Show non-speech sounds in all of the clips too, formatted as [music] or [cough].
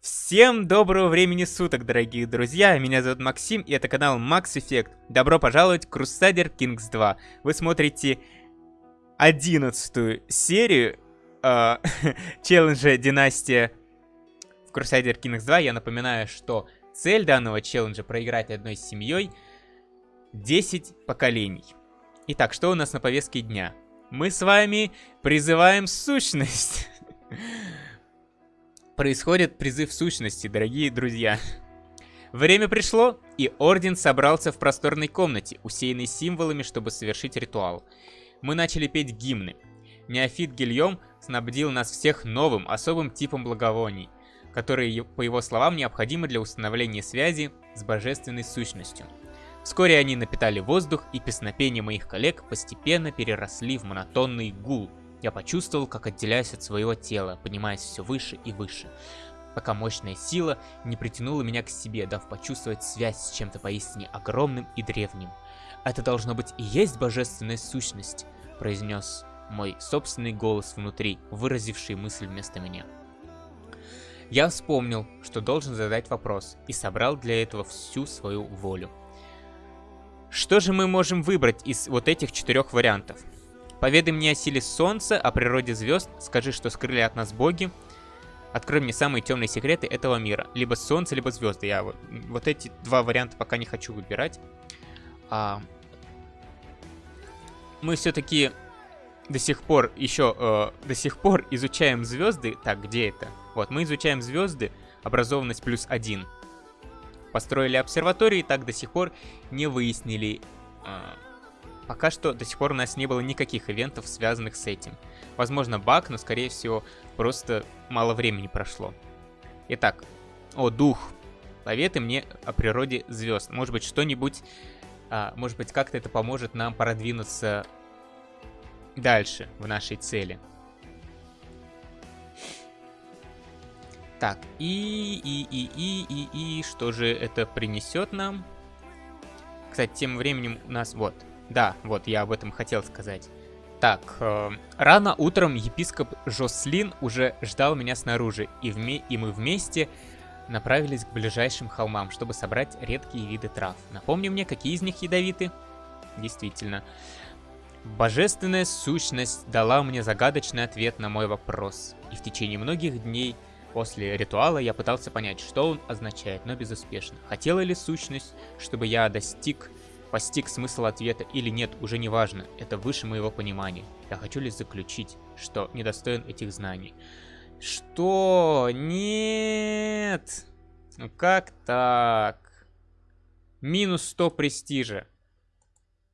Всем доброго времени суток, дорогие друзья! Меня зовут Максим, и это канал Max Effect. Добро пожаловать в Crusader Kings 2. Вы смотрите одиннадцатую серию э, [laughs] челленджа Династия в Crusader Kings 2. Я напоминаю, что цель данного челленджа проиграть одной семьей 10 поколений. Итак, что у нас на повестке дня? Мы с вами призываем сущность. [laughs] Происходит призыв сущности, дорогие друзья. Время пришло, и Орден собрался в просторной комнате, усеянной символами, чтобы совершить ритуал. Мы начали петь гимны. Неофит Гильем снабдил нас всех новым, особым типом благовоний, которые, по его словам, необходимы для установления связи с божественной сущностью. Вскоре они напитали воздух, и песнопения моих коллег постепенно переросли в монотонный гул, я почувствовал, как отделяюсь от своего тела, поднимаясь все выше и выше, пока мощная сила не притянула меня к себе, дав почувствовать связь с чем-то поистине огромным и древним. «Это должно быть и есть божественная сущность», — произнес мой собственный голос внутри, выразивший мысль вместо меня. Я вспомнил, что должен задать вопрос, и собрал для этого всю свою волю. Что же мы можем выбрать из вот этих четырех вариантов? Поведай мне о силе солнца, о природе звезд, скажи, что скрыли от нас боги. Открой мне самые темные секреты этого мира. Либо солнце, либо звезды. Я вот, вот эти два варианта пока не хочу выбирать. А, мы все-таки до сих пор еще э, до сих пор изучаем звезды. Так, где это? Вот, мы изучаем звезды, образованность плюс один. Построили обсерватории, так до сих пор не выяснили, э, Пока что до сих пор у нас не было никаких ивентов, связанных с этим. Возможно баг, но скорее всего просто мало времени прошло. Итак, о, дух. Поветы мне о природе звезд. Может быть что-нибудь, а, может быть как-то это поможет нам продвинуться дальше в нашей цели. Так, и, и, и, и, и, и, что же это принесет нам? Кстати, тем временем у нас, вот, да, вот я об этом хотел сказать. Так, э, рано утром епископ Жослин уже ждал меня снаружи, и, вме и мы вместе направились к ближайшим холмам, чтобы собрать редкие виды трав. Напомни мне, какие из них ядовиты? Действительно. Божественная сущность дала мне загадочный ответ на мой вопрос, и в течение многих дней после ритуала я пытался понять, что он означает, но безуспешно. Хотела ли сущность, чтобы я достиг Постиг смысл ответа или нет, уже не важно, это выше моего понимания. Я хочу лишь заключить, что недостоин этих знаний. Что? Нет! Ну как так? Минус 100 престижа.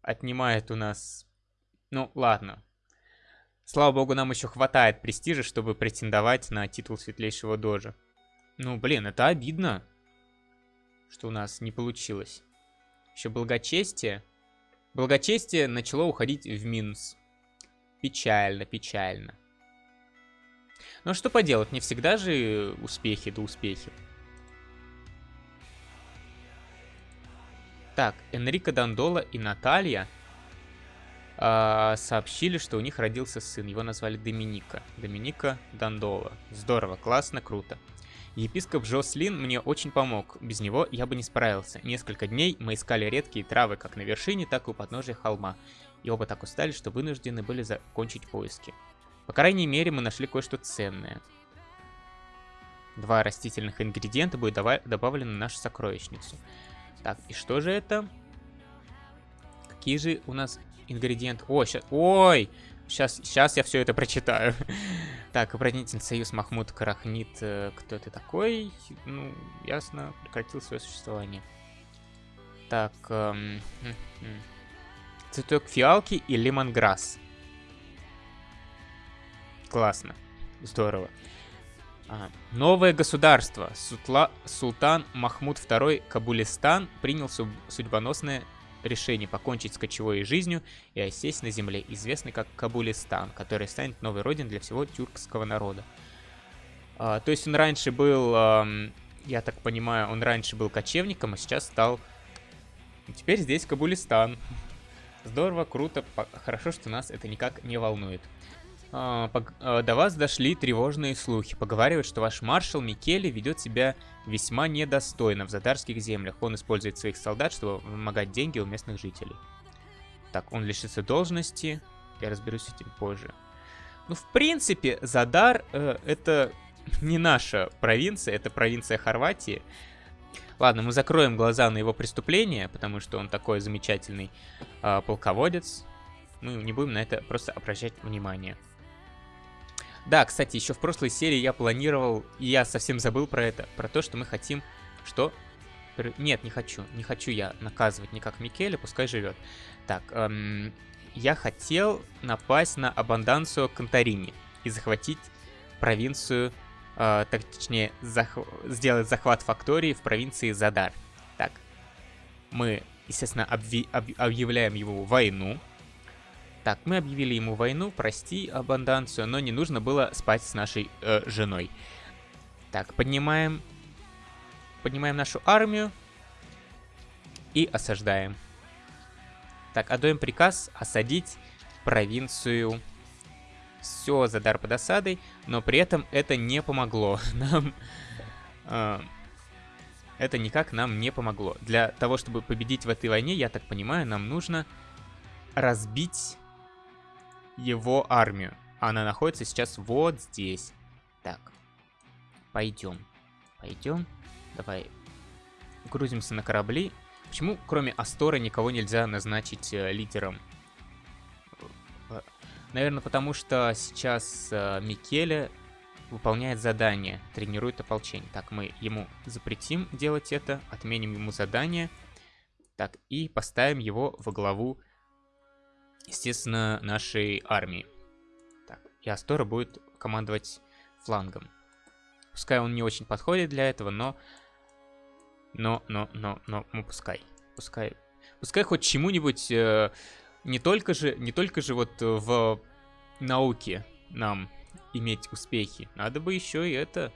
Отнимает у нас... Ну, ладно. Слава богу, нам еще хватает престижа, чтобы претендовать на титул светлейшего дожа. Ну, блин, это обидно, что у нас не получилось. Еще благочестие. Благочестие начало уходить в минус. Печально, печально. Но что поделать, не всегда же успехи да успехи. Так, Энрико Дандола и Наталья э, сообщили, что у них родился сын. Его назвали Доминика. Доминика Дандола. Здорово, классно, круто. Епископ Жослин мне очень помог, без него я бы не справился. Несколько дней мы искали редкие травы как на вершине, так и у подножия холма, и оба так устали, что вынуждены были закончить поиски. По крайней мере, мы нашли кое-что ценное. Два растительных ингредиента будет добавлены в нашу сокровищницу. Так, и что же это? Какие же у нас ингредиенты? О, сейчас... Ой! Сейчас, сейчас я все это прочитаю. [laughs] так, оборонительный союз Махмуд Карахнит. Э, кто ты такой? Ну, ясно, прекратил свое существование. Так, эм, хм, хм. цветок фиалки и лимонграсс. Классно. Здорово. А, новое государство. Сутла, Султан Махмуд II Кабулистан принял судьбоносное решение покончить с кочевой жизнью и осесть на земле, известный как Кабулистан, который станет новой родиной для всего тюркского народа. А, то есть он раньше был, а, я так понимаю, он раньше был кочевником, а сейчас стал... Теперь здесь Кабулистан. Здорово, круто, хорошо, что нас это никак не волнует. А, а, до вас дошли тревожные слухи. Поговаривают, что ваш маршал Микеле ведет себя весьма недостойно в задарских землях. Он использует своих солдат, чтобы вымогать деньги у местных жителей. Так, он лишится должности. Я разберусь с этим позже. Ну, в принципе, Задар э, это [laughs] не наша провинция, это провинция Хорватии. Ладно, мы закроем глаза на его преступление, потому что он такой замечательный э, полководец. Мы не будем на это просто обращать внимание. Да, кстати, еще в прошлой серии я планировал, и я совсем забыл про это, про то, что мы хотим, что... Нет, не хочу, не хочу я наказывать никак Микеля, пускай живет. Так, эм, я хотел напасть на Абанданцию Конторини и захватить провинцию, э, так, точнее, зах сделать захват фактории в провинции Задар. Так, мы, естественно, обви об объявляем его войну. Так, мы объявили ему войну, прости, Абанданцию, но не нужно было спать с нашей э, женой. Так, поднимаем, поднимаем нашу армию и осаждаем. Так, отдаем приказ осадить провинцию. Все, Задар под осадой, но при этом это не помогло [laughs] нам... Э, это никак нам не помогло. Для того, чтобы победить в этой войне, я так понимаю, нам нужно разбить его армию. Она находится сейчас вот здесь. Так. Пойдем. Пойдем. Давай. Грузимся на корабли. Почему, кроме Астора, никого нельзя назначить э, лидером? Наверное, потому что сейчас э, Микеле выполняет задание, тренирует ополчение. Так, мы ему запретим делать это, отменим ему задание. Так, и поставим его во главу естественно, нашей армии. Так, и Астора будет командовать флангом. Пускай он не очень подходит для этого, но... Но, но, но, но, ну пускай. Пускай, пускай хоть чему-нибудь... Э, не только же, не только же вот в науке нам иметь успехи. Надо бы еще и это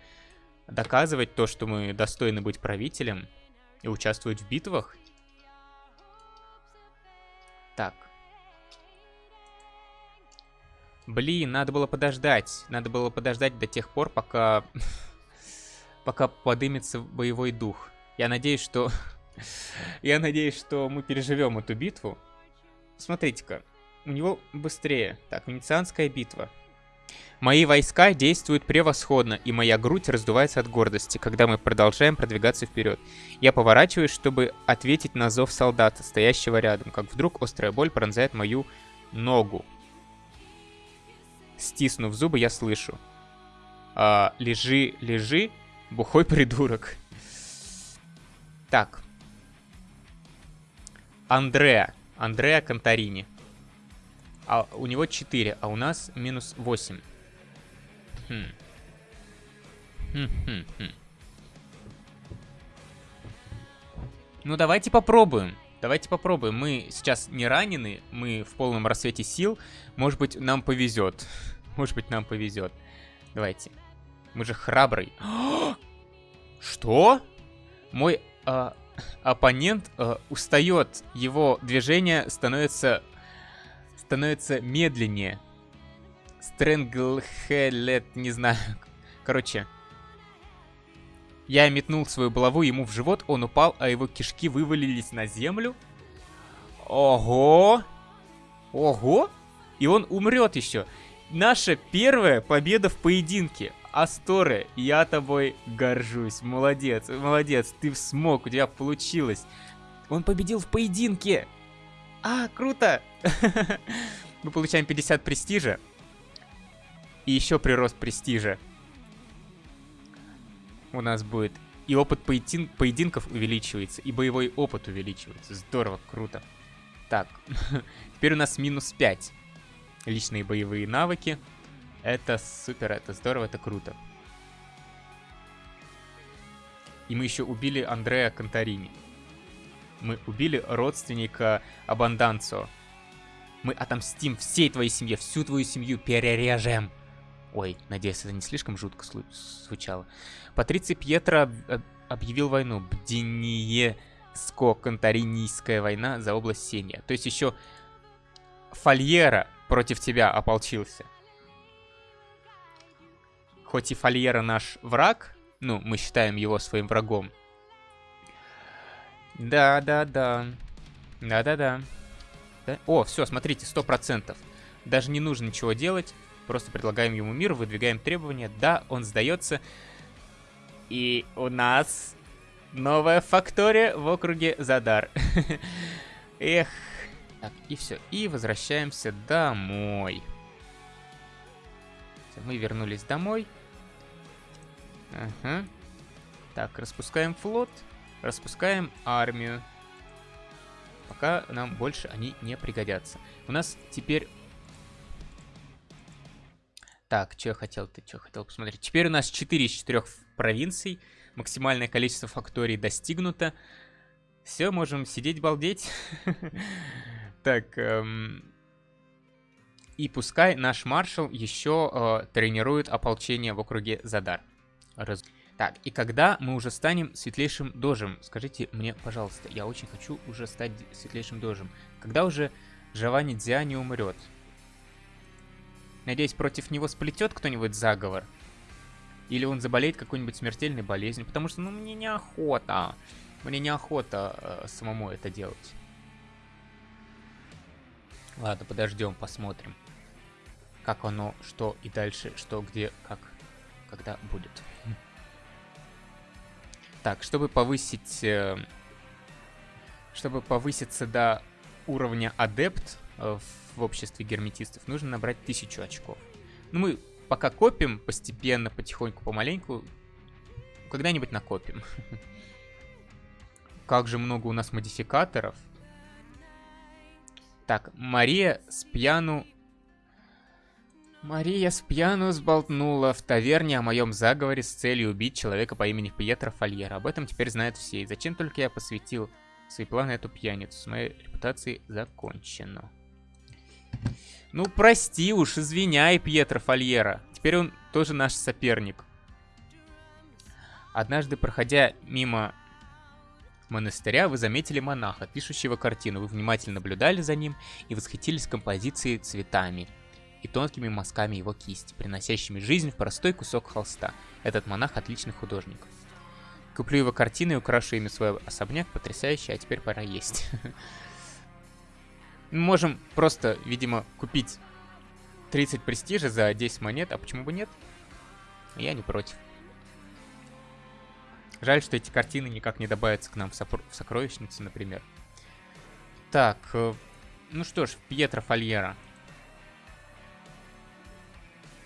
доказывать то, что мы достойны быть правителем и участвовать в битвах. Так, Блин, надо было подождать. Надо было подождать до тех пор, пока... [laughs] пока подымется боевой дух. Я надеюсь, что... [laughs] Я надеюсь, что мы переживем эту битву. Смотрите-ка. У него быстрее. Так, Венецианская битва. Мои войска действуют превосходно, и моя грудь раздувается от гордости, когда мы продолжаем продвигаться вперед. Я поворачиваюсь, чтобы ответить на зов солдата, стоящего рядом, как вдруг острая боль пронзает мою ногу. Стиснув зубы, я слышу. А, лежи, лежи, бухой придурок. Так. Андреа. Андреа Конторини. А у него 4, а у нас минус 8. Хм. Хм, хм, хм. Ну, давайте попробуем. Давайте попробуем. Мы сейчас не ранены, мы в полном рассвете сил. Может быть, нам повезет. [laughs] Может быть, нам повезет. Давайте. Мы же храбрый. [gasps] Что? Мой э, оппонент э, устает. Его движение становится становится медленнее. Стрэнглхелет, не знаю. [laughs] Короче, я метнул свою булаву ему в живот, он упал, а его кишки вывалились на землю. Ого! Ого! И он умрет еще. Наша первая победа в поединке. Асторе, я тобой горжусь. Молодец, молодец, ты смог, у тебя получилось. Он победил в поединке. А, круто! [laughs] Мы получаем 50 престижа. И еще прирост престижа у нас будет. И опыт поедин поединков увеличивается, и боевой опыт увеличивается. Здорово, круто. Так, [laughs] теперь у нас минус 5. Личные боевые навыки. Это супер, это здорово, это круто. И мы еще убили Андреа Конторини. Мы убили родственника Абанданцо. Мы отомстим всей твоей семье, всю твою семью перережем. Ой, надеюсь, это не слишком жутко звучало. Патриций Пьетро объявил войну. Бдиниеско-Конторинийская война за область Сения. То есть еще Фольера против тебя ополчился. хоть и Фольера наш враг, ну, мы считаем его своим врагом. Да-да-да. Да-да-да. О, все, смотрите, сто процентов. Даже не нужно ничего делать. Просто предлагаем ему мир, выдвигаем требования. Да, он сдается. И у нас новая фактория в округе Задар. [laughs] Эх. Так, и все. И возвращаемся домой. Мы вернулись домой. Ага. Так, распускаем флот. Распускаем армию. Пока нам больше они не пригодятся. У нас теперь... Так, что я хотел ты что хотел посмотреть. Теперь у нас 4 из 4 провинций. Максимальное количество факторий достигнуто. Все, можем сидеть балдеть. [laughs] Так, эм... и пускай наш маршал еще э, тренирует ополчение в округе Задар. Так, и когда мы уже станем светлейшим дожем? Скажите мне, пожалуйста, я очень хочу уже стать светлейшим дожем. Когда уже Джованни Дзя не умрет? Надеюсь, против него сплетет кто-нибудь заговор? Или он заболеет какой-нибудь смертельной болезнью? Потому что, ну, мне неохота. Мне неохота э, самому это делать. Ладно, подождем, посмотрим. Как оно, что и дальше, что, где, как, когда будет. Так, чтобы повысить... Э, чтобы повыситься до уровня адепт э, в обществе герметистов, нужно набрать 1000 очков. Ну, мы пока копим постепенно, потихоньку, помаленьку. Когда-нибудь накопим. [laughs] Как же много у нас модификаторов. Так, Мария с пьяну Мария Спьяну сболтнула в таверне о моем заговоре с целью убить человека по имени Пьетро Фольера. Об этом теперь знают все. И зачем только я посвятил свои планы эту пьяницу? С моей репутацией закончено. Ну, прости уж, извиняй, Пьетро Фольера. Теперь он тоже наш соперник. Однажды, проходя мимо монастыря, вы заметили монаха, пишущего картину. Вы внимательно наблюдали за ним и восхитились композицией цветами и тонкими мазками его кисти, приносящими жизнь в простой кусок холста. Этот монах отличный художник. Куплю его картины и украшу ими свой особняк, потрясающе, а теперь пора есть. [laughs] Мы можем просто, видимо, купить 30 престижа за 10 монет, а почему бы нет? Я не против. Жаль, что эти картины никак не добавятся к нам в, в сокровищницу, например. Так, э, ну что ж, Пьетро Фольера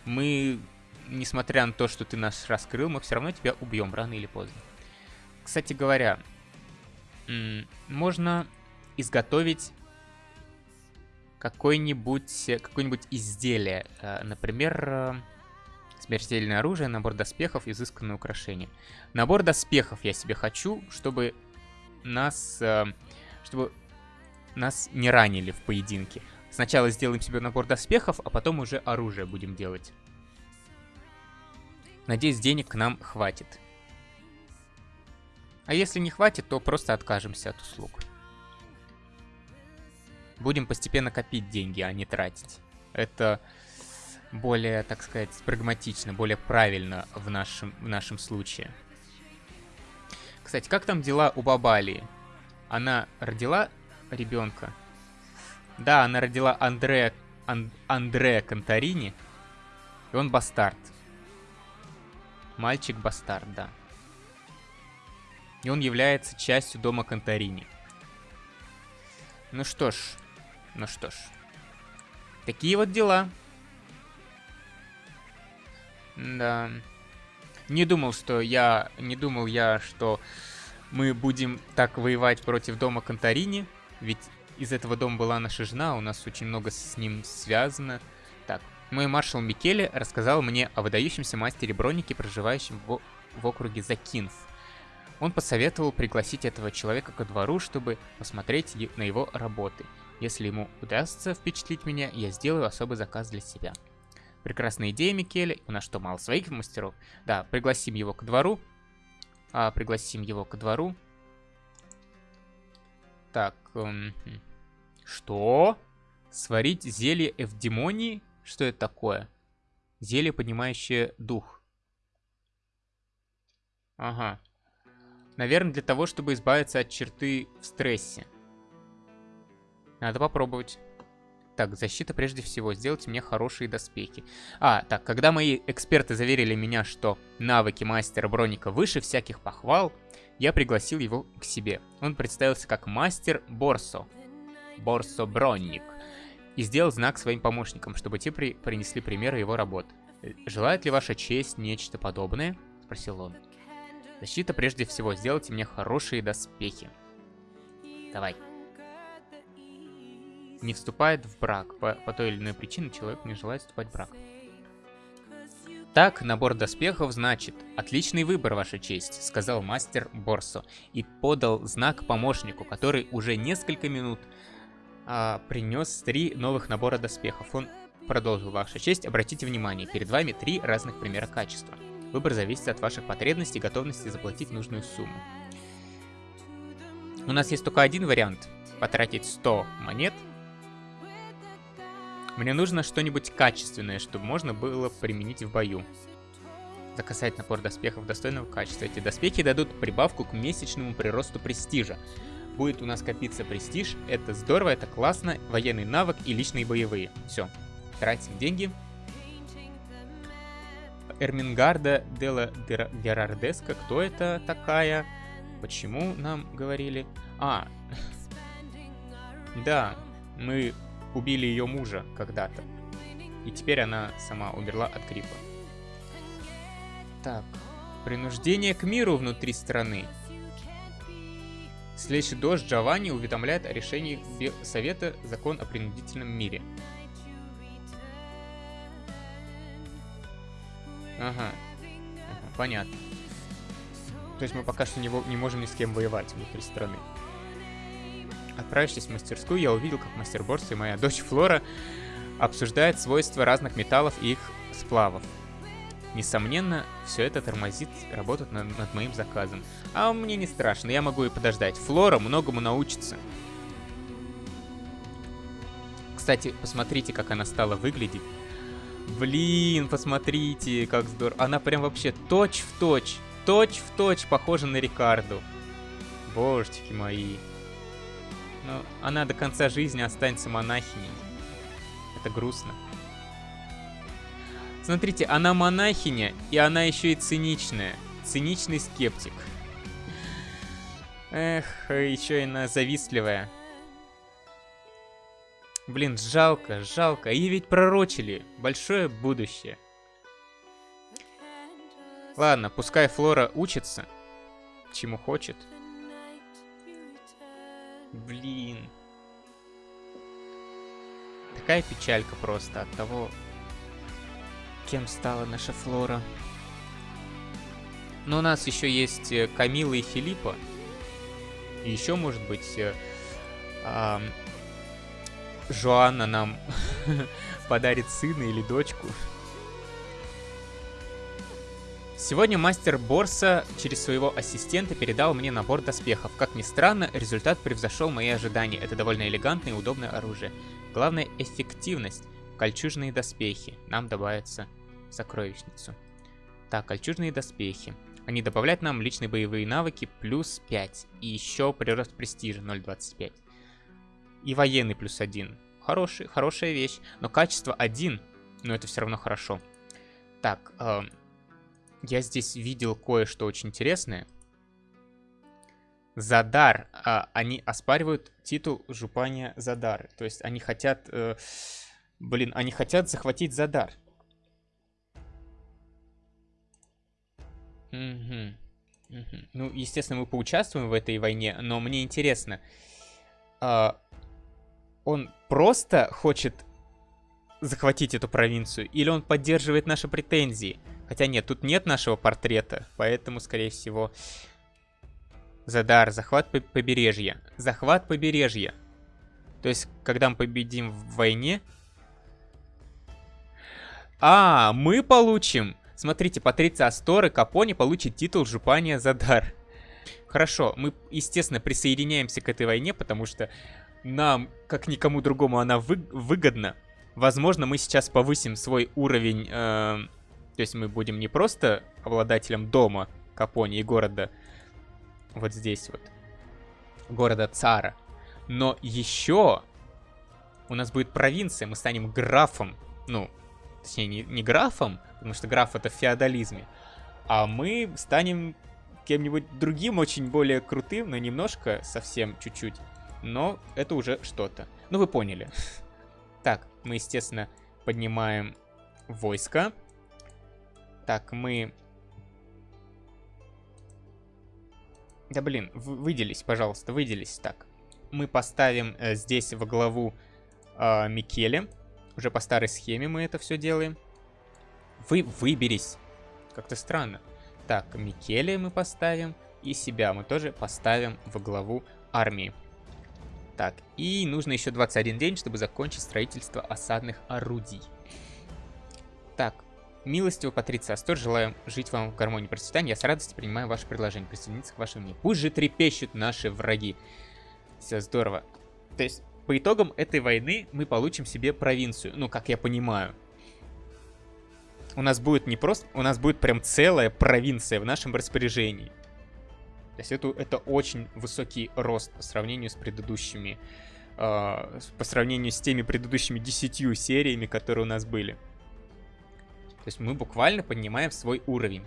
мы, несмотря на то, что ты нас раскрыл, мы все равно тебя убьем рано или поздно. Кстати говоря, можно изготовить какое-нибудь какое нибудь изделие. Э, например, э, смертельное оружие, набор доспехов, изысканное украшение. Набор доспехов я себе хочу, чтобы нас, э, чтобы нас не ранили в поединке. Сначала сделаем себе набор доспехов, а потом уже оружие будем делать. Надеюсь, денег нам хватит. А если не хватит, то просто откажемся от услуг. Будем постепенно копить деньги, а не тратить. Это более, так сказать, прагматично, более правильно в нашем, в нашем случае. Кстати, как там дела у Бабалии? Она родила ребенка? Да, она родила Андрея, Ан, Андрея Конторини, и он бастард. Мальчик-бастард, да. И он является частью дома Конторини. Ну что ж, ну что ж. Такие вот дела. Да. Не думал, что я... Не думал я, что мы будем так воевать против дома Конторини. Ведь из этого дома была наша жена, у нас очень много с ним связано. Так, мой маршал Микеле рассказал мне о выдающемся мастере броники, проживающем в, в округе Закинф. Он посоветовал пригласить этого человека ко двору, чтобы посмотреть на его работы. Если ему удастся впечатлить меня, я сделаю особый заказ для себя. Прекрасная идея, Микеле. У нас что, мало своих мастеров? Да, пригласим его к двору. А, пригласим его к двору. Так, эм, что? Сварить зелье эвдемонии? Что это такое? Зелье, поднимающее дух. Ага. Наверное, для того, чтобы избавиться от черты в стрессе. Надо попробовать. Так, защита прежде всего. Сделайте мне хорошие доспехи. А, так, когда мои эксперты заверили меня, что навыки мастера Броника выше всяких похвал, я пригласил его к себе. Он представился как мастер Борсо. Борсо Бронник. И сделал знак своим помощникам, чтобы те при принесли примеры его работ. «Желает ли ваша честь нечто подобное?» — спросил он. «Защита прежде всего. Сделайте мне хорошие доспехи». Давай не вступает в брак. По, по той или иной причине человек не желает вступать в брак. Так, набор доспехов значит «Отличный выбор, Ваша честь», — сказал мастер Борсо и подал знак помощнику, который уже несколько минут а, принес три новых набора доспехов. Он продолжил, Ваша честь, обратите внимание, перед вами три разных примера качества. Выбор зависит от ваших потребностей и готовности заплатить нужную сумму. У нас есть только один вариант — потратить 100 монет мне нужно что-нибудь качественное, чтобы можно было применить в бою. Заказать напор доспехов достойного качества. Эти доспехи дадут прибавку к месячному приросту престижа. Будет у нас копиться престиж. Это здорово, это классно. Военный навык и личные боевые. Все. Тратим деньги. Эрмингарда Дела Герардеска. Кто это такая? Почему нам говорили? А, [laughs] да, мы убили ее мужа когда-то. И теперь она сама умерла от гриппа. Так, принуждение к миру внутри страны. Следующий дождь Джованни уведомляет о решении Совета закон о принудительном мире. Ага. ага понятно. То есть мы пока что не, не можем ни с кем воевать внутри страны. Отправившись в мастерскую, я увидел, как мастер Борс и моя дочь Флора обсуждают свойства разных металлов и их сплавов. Несомненно, все это тормозит работу над, над моим заказом. А мне не страшно, я могу и подождать. Флора многому научится. Кстати, посмотрите, как она стала выглядеть. Блин, посмотрите, как здорово. Она прям вообще точь-в-точь, точь-в-точь похожа на Рикарду. Божечки мои. Но она до конца жизни останется монахиней. Это грустно. Смотрите, она монахиня, и она еще и циничная. Циничный скептик. Эх, еще и она завистливая. Блин, жалко, жалко. И ведь пророчили. Большое будущее. Ладно, пускай Флора учится, чему хочет. Блин. Такая печалька просто от того, кем стала наша Флора. Но у нас еще есть э, Камила и Филиппа. И еще, может быть, э, э, Жоанна нам [laughs] подарит сына или дочку. Сегодня мастер Борса через своего ассистента передал мне набор доспехов. Как ни странно, результат превзошел мои ожидания. Это довольно элегантное и удобное оружие. Главное эффективность. Кольчужные доспехи. Нам добавятся в сокровищницу. Так, кольчужные доспехи. Они добавляют нам личные боевые навыки плюс 5. И еще прирост престижа 0.25. И военный плюс 1. Хороший, хорошая вещь. Но качество 1. Но это все равно хорошо. Так, эм, я здесь видел кое-что очень интересное. Задар. А, они оспаривают титул Жупания Задар. То есть они хотят... Э, блин, они хотят захватить Задар. Угу. Угу. Ну, естественно, мы поучаствуем в этой войне, но мне интересно. Э, он просто хочет захватить эту провинцию, или он поддерживает наши претензии? Хотя нет, тут нет нашего портрета, поэтому, скорее всего... Задар, захват побережья. Захват побережья. То есть, когда мы победим в войне... А, мы получим... Смотрите, Патриция Астор Капони получит титул Жупания Задар. Хорошо, мы, естественно, присоединяемся к этой войне, потому что нам, как никому другому, она вы выгодна. Возможно, мы сейчас повысим свой уровень... Э то есть мы будем не просто обладателем дома Капони и города вот здесь вот. Города Цара. Но еще у нас будет провинция, мы станем графом. Ну, точнее, не, не графом, потому что граф это в феодализме. А мы станем кем-нибудь другим, очень более крутым, но немножко, совсем чуть-чуть. Но это уже что-то. Ну, вы поняли. [laughs] Так, мы, естественно, поднимаем войско. Так, мы... Да блин, выделись, пожалуйста, выделись. Так, мы поставим э, здесь во главу э, Микеле. Уже по старой схеме мы это все делаем. Вы выберись. Как-то странно. Так, Микеле мы поставим. И себя мы тоже поставим во главу армии. Так, и нужно еще 21 день, чтобы закончить строительство осадных орудий. Так, милостиво Патриция Астор, желаю жить вам в гармонии и процветании. Я с радостью принимаю ваше предложение присоединиться к вашему миру. Пусть же трепещут наши враги. Все здорово. То есть, по итогам этой войны мы получим себе провинцию. Ну, как я понимаю. У нас будет не просто... У нас будет прям целая провинция в нашем распоряжении. То есть это, это очень высокий рост по сравнению с предыдущими... Э, по сравнению с теми предыдущими десятью сериями, которые у нас были. То есть мы буквально поднимаем свой уровень.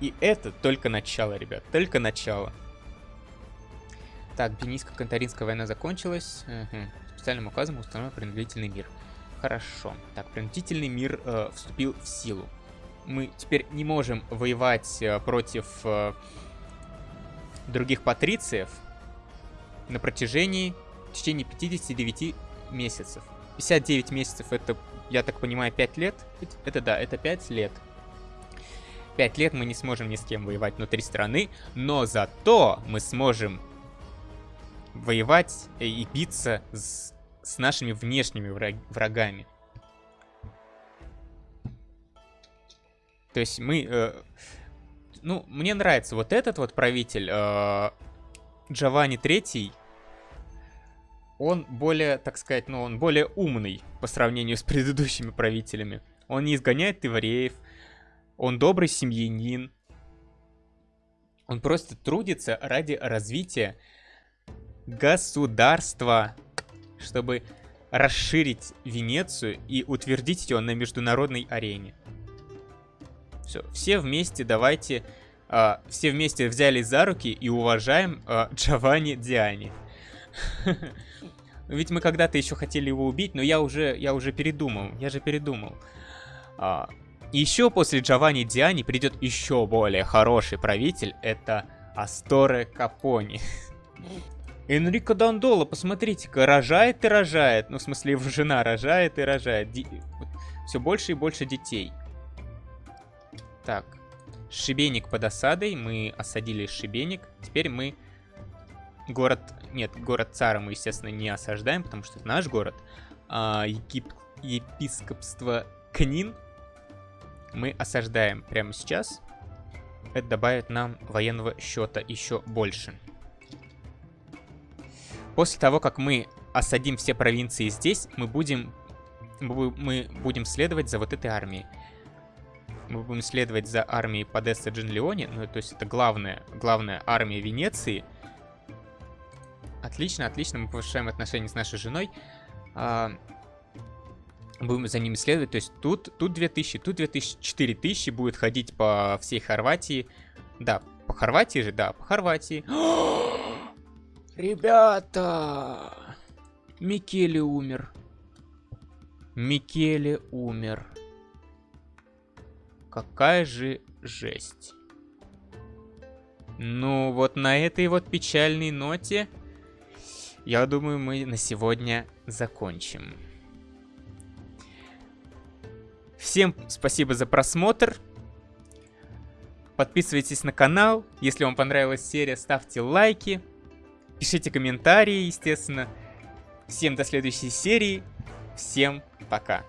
И это только начало, ребят, только начало. Так, Бенийско-Кантаринская война закончилась. Угу. Специальным указом установлен принудительный мир. Хорошо. Так, принудительный мир э, вступил в силу мы теперь не можем воевать э, против э, других патрициев на протяжении в течение 59 месяцев. 59 месяцев это, я так понимаю, 5 лет? Это да, это 5 лет. 5 лет мы не сможем ни с кем воевать внутри страны, но зато мы сможем воевать и биться с, с нашими внешними врагами. То есть мы... Э, ну, мне нравится вот этот вот правитель, э, Джованни Третий. Он более, так сказать, ну, он более умный по сравнению с предыдущими правителями. Он не изгоняет евреев. Он добрый семьянин. Он просто трудится ради развития государства, чтобы расширить Венецию и утвердить ее на международной арене. Все, все вместе давайте, э, все вместе взялись за руки и уважаем э, Джованни Диани. [laughs] Ведь мы когда-то еще хотели его убить, но я уже, я уже передумал, я же передумал. А, еще после Джованни Диани придет еще более хороший правитель, это Асторе Капони. [laughs] Энрико Дандола, посмотрите-ка, рожает и рожает. Ну, в смысле, его жена рожает и рожает. Ди... Все больше и больше детей. Так, Шибеник под осадой. Мы осадили Шибеник. Теперь мы город... Нет, город Цара мы, естественно, не осаждаем, потому что это наш город. А, егип... Епископство Книн мы осаждаем прямо сейчас. Это добавит нам военного счета еще больше. После того, как мы осадим все провинции здесь, мы будем, мы будем следовать за вот этой армией мы будем следовать за армией Подеста Джинлеоне, ну, то есть это главная, главная армия Венеции. Отлично, отлично, мы повышаем отношения с нашей женой. А, будем за ними следовать, то есть тут, тут 2000, тут 2000, 4000 будет ходить по всей Хорватии. Да, по Хорватии же, да, по Хорватии. [gasps] Ребята! Микеле умер. Микеле умер. Какая же жесть. Ну, вот на этой вот печальной ноте, я думаю, мы на сегодня закончим. Всем спасибо за просмотр. Подписывайтесь на канал. Если вам понравилась серия, ставьте лайки. Пишите комментарии, естественно. Всем до следующей серии. Всем пока.